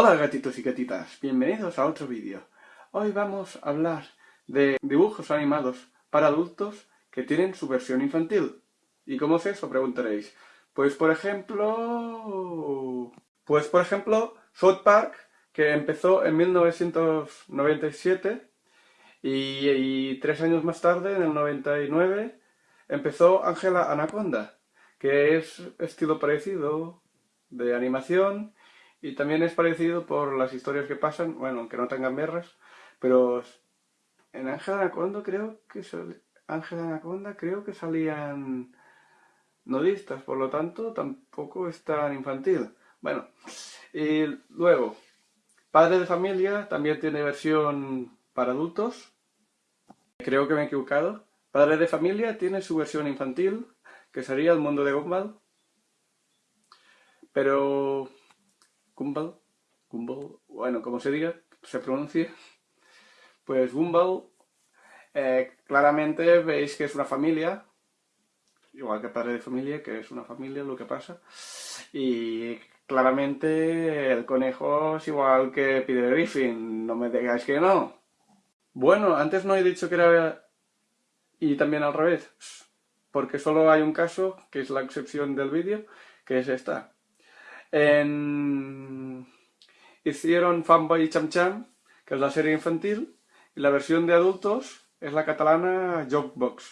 Hola gatitos y gatitas, bienvenidos a otro vídeo. Hoy vamos a hablar de dibujos animados para adultos que tienen su versión infantil. ¿Y cómo es eso? Preguntaréis. Pues por ejemplo... Pues por ejemplo, South Park, que empezó en 1997 y, tres años más tarde, en el 99, empezó Ángela Anaconda, que es estilo parecido de animación y también es parecido por las historias que pasan, bueno, aunque no tengan guerras, pero en Ángel Anaconda creo que Ángel Anaconda creo que salían nudistas, por lo tanto tampoco es tan infantil. Bueno, y luego, Padre de Familia también tiene versión para adultos. Creo que me he equivocado. Padre de Familia tiene su versión infantil, que sería El Mundo de Gumball. Pero Gumball, Gumball, bueno, como se diga, se pronuncia, pues Gumball, eh, claramente veis que es una familia, igual que padre de familia, que es una familia lo que pasa, y claramente el conejo es igual que Peter Griffin, no me digáis que no. Bueno, antes no he dicho que era... y también al revés, porque solo hay un caso, que es la excepción del vídeo, que es esta. Hicieron Fanboy y Cham Cham, que es la serie infantil, y la versión de adultos es la catalana Jokebox,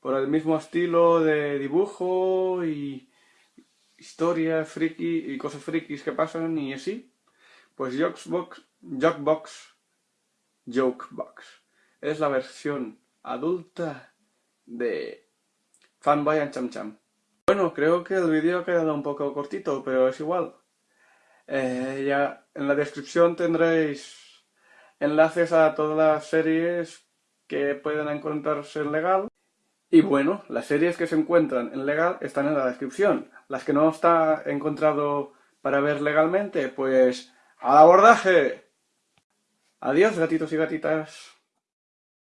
por el mismo estilo de dibujo y historia friki y cosas frikis que pasan y así. Pues Jokebox, Jokebox, Jokebox es la versión adulta de Fanboy and Cham Cham. Bueno, creo que el vídeo ha quedado un poco cortito, pero es igual. Eh, ya en la descripción tendréis enlaces a todas las series que pueden encontrarse en legal. Y bueno, las series que se encuentran en legal están en la descripción. Las que no está encontrado para ver legalmente, pues ¡al abordaje! Adiós, gatitos y gatitas.